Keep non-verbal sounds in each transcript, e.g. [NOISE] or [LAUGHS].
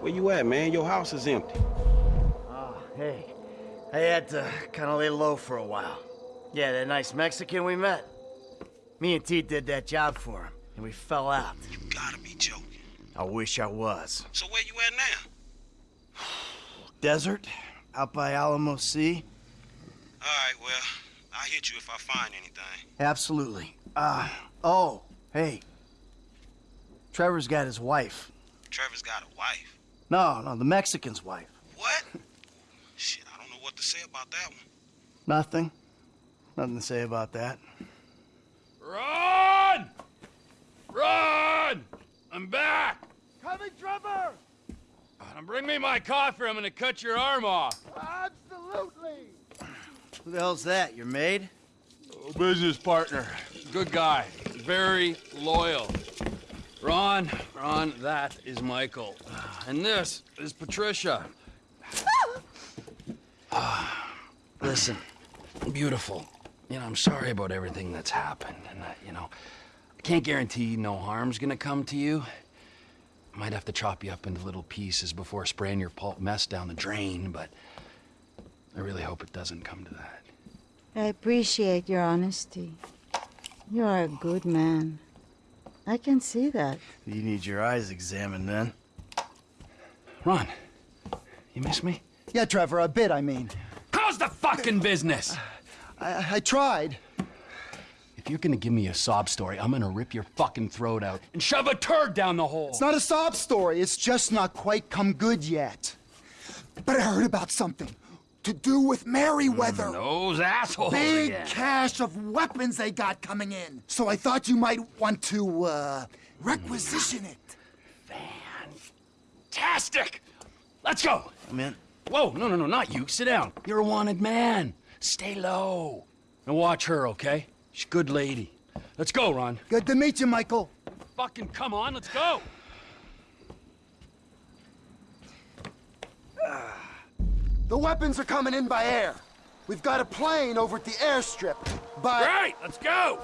Where you at, man? Your house is empty. Oh, hey. I had to kind of lay low for a while. Yeah, that nice Mexican we met. Me and T did that job for him, and we fell out. You gotta be joking. I wish I was. So where you at now? [SIGHS] Desert, out by Alamo Sea. All right, well, I'll hit you if I find anything. Absolutely. Uh, oh, hey. Trevor's got his wife. Trevor's got a wife. No, no, the Mexican's wife. What? [LAUGHS] Shit, I don't know what to say about that one. Nothing. Nothing to say about that. Run! Run! I'm back! Coming, Trevor! Now bring me my coffee, I'm gonna cut your arm off. Absolutely! Who the hell's that? Your maid? Oh, business partner. Good guy. Very loyal. Ron, Ron, that is Michael. And this is Patricia. [SIGHS] Listen, beautiful. You know, I'm sorry about everything that's happened. And, you know, I can't guarantee no harm's gonna come to you. I might have to chop you up into little pieces before spraying your pulp mess down the drain, but I really hope it doesn't come to that. I appreciate your honesty. You are a good man. I can see that. You need your eyes examined then. Ron, you miss me? Yeah, Trevor, a bit, I mean. How's the fucking business? I, I tried. If you're gonna give me a sob story, I'm gonna rip your fucking throat out and shove a turd down the hole. It's not a sob story, it's just not quite come good yet. But I heard about something. To do with Merryweather. Those assholes Big again. cache of weapons they got coming in. So I thought you might want to, uh, requisition it. Fantastic! Let's go! I'm in. Whoa, no, no, no, not you. Sit down. You're a wanted man. Stay low. And watch her, okay? She's a good lady. Let's go, Ron. Good to meet you, Michael. Fucking come on, let's go! [SIGHS] [SIGHS] [SIGHS] The weapons are coming in by air. We've got a plane over at the airstrip, but... Right, let's go!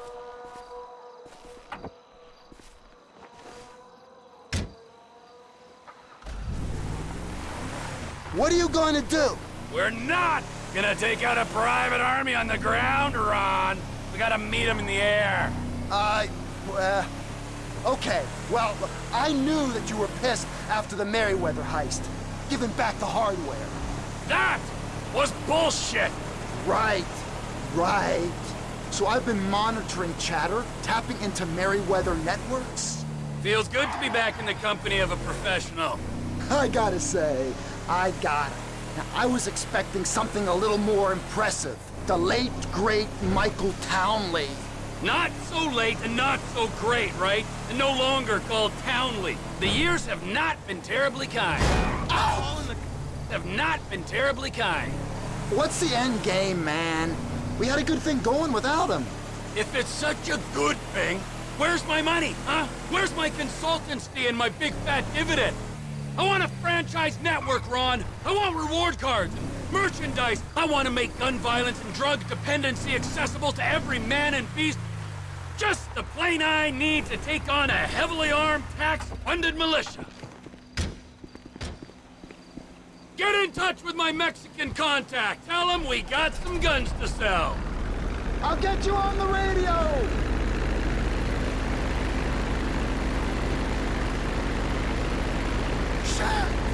What are you going to do? We're not gonna take out a private army on the ground, Ron. We gotta meet them in the air. Uh, uh, okay. Well, I knew that you were pissed after the Merryweather heist, giving back the hardware. Was bullshit! Right, right. So I've been monitoring chatter, tapping into Merryweather networks. Feels good to be back in the company of a professional. I gotta say, I got it. Now, I was expecting something a little more impressive. The late, great Michael Townley. Not so late and not so great, right? And no longer called Townley. The years have not been terribly kind. The have not been terribly kind. What's the end game, man? We had a good thing going without him. If it's such a good thing, where's my money, huh? Where's my consultancy and my big fat dividend? I want a franchise network, Ron. I want reward cards and merchandise. I want to make gun violence and drug dependency accessible to every man and beast. Just the plane I need to take on a heavily armed, tax-funded militia. Get in touch with my Mexican contact. Tell him we got some guns to sell. I'll get you on the radio! Shit!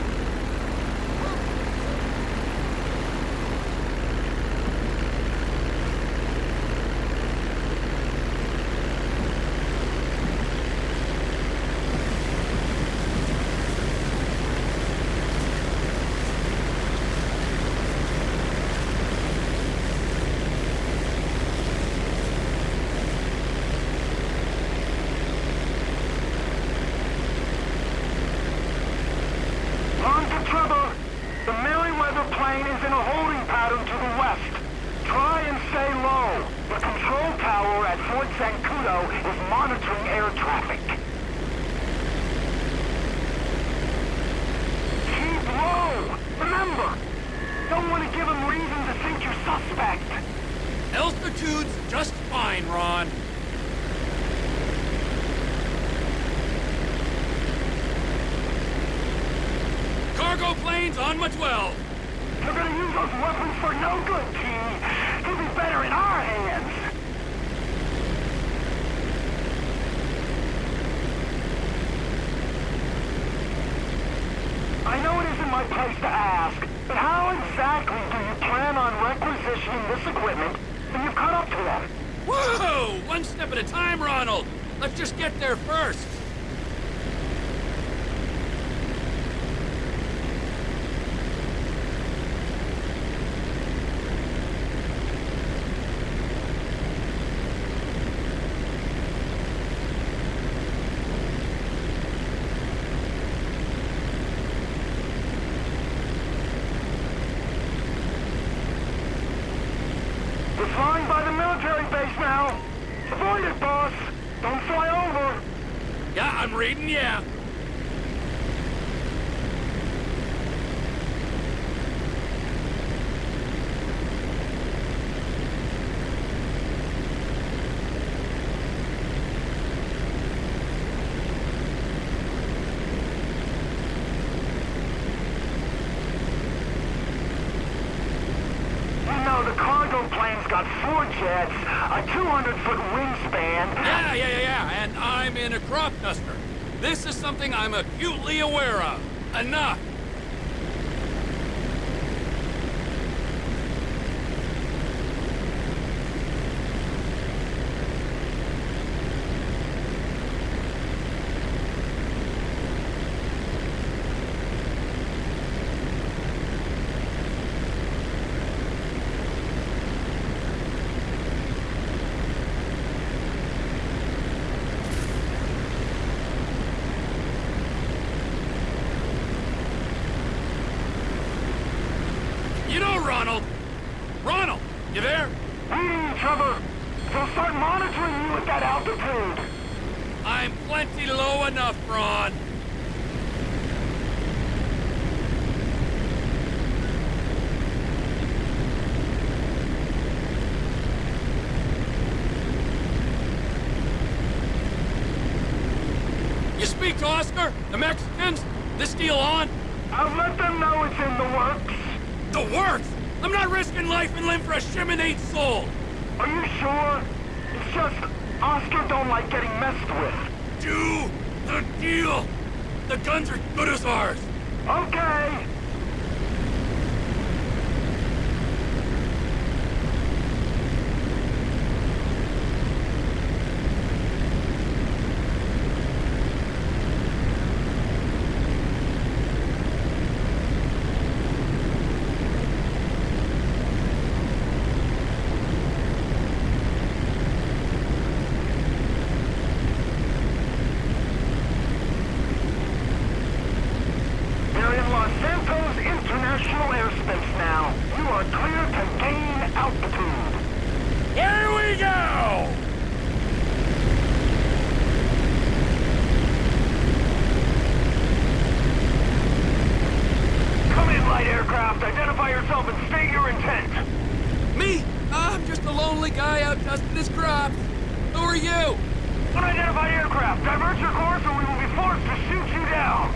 Learn to trouble. The Merryweather plane is in a holding pattern to the west. Try and stay low. The control tower at Fort Zancudo is monitoring air traffic. Keep low. Remember, don't want to give them reason to think you're suspect. Altitude's just fine, Ron. cargo plane's on my 12. You're gonna use those weapons for no good, T. He'll be better in our hands. I know it isn't my place to ask, but how exactly do you plan on requisitioning this equipment when you've caught up to them? Whoa! One step at a time, Ronald. Let's just get there first. We're flying by the military base now. Avoid it, boss. Don't fly over. Yeah, I'm reading, yeah. You know, the cargo plane's got four jets, a 200-foot wingspan. Yeah, yeah, yeah, yeah, and I'm in a crop duster. This is something I'm acutely aware of. Enough! You know, Ronald! Ronald! You there? Reading other. They'll start monitoring you at that altitude. I'm plenty low enough, Ron. You speak to Oscar? The Mexicans? This deal on? I'll let them know it's in the works. The works! I'm not risking life and limb for a shimonate soul! Are you sure? It's just Oscar don't like getting messed with. Do the deal! The guns are good as ours! Okay. You're in Los Santos International Airspace now. You are clear to gain altitude. Here we go! Come in, light aircraft. Identify yourself and state your intent. Me? I'm just a lonely guy out dusting his crops. Who are you? Unidentified aircraft. Divert your course or we will be forced to shoot you down.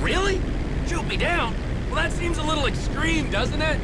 Really? Shoot me down? Well, that seems a little extreme, doesn't it?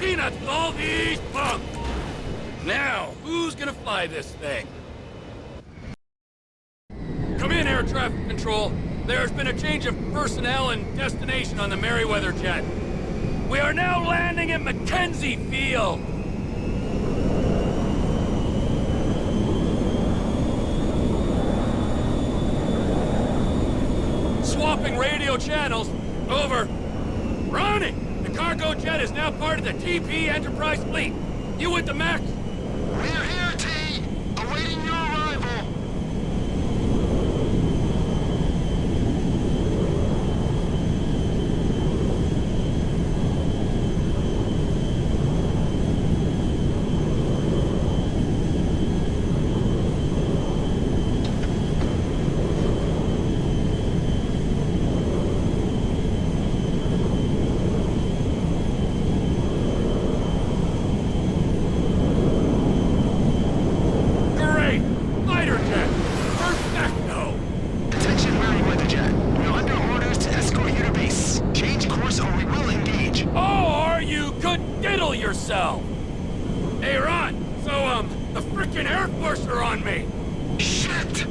Peanuts all these punks? Now, who's gonna fly this thing? Come in, air traffic control. There's been a change of personnel and destination on the Merryweather jet. We are now landing at McKenzie Field. Swapping radio channels. Over. Ronnie! Cargo jet is now part of the TP Enterprise fleet. You with the Max? We're here, T. Awaiting your arrival. Great! Fighter jet! Perfecto! Attention Merryweather Jet. We're under orders to escort you to base. Change course or we will engage. Or you could diddle yourself! Hey, Ron, so, um, the frickin' Air Force are on me! Shit!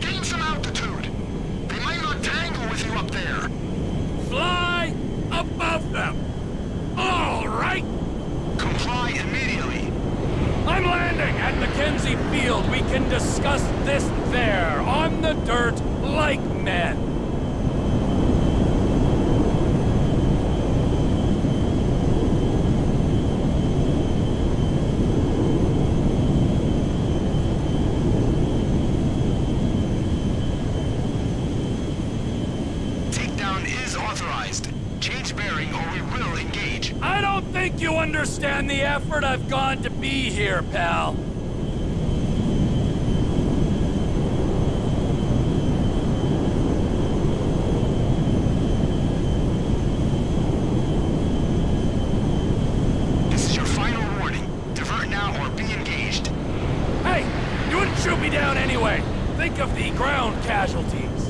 Gain some altitude. They might not tangle with you up there. Fly above them! All right! Comply immediately. I'm landing at McKenzie Field. We can discuss this there, on the dirt, like men. Takedown is authorized. Change bearing or we will engage. I don't think you understand the effort I've gone to be here, pal. This is your final warning. Divert now or be engaged. Hey, you wouldn't shoot me down anyway. Think of the ground casualties.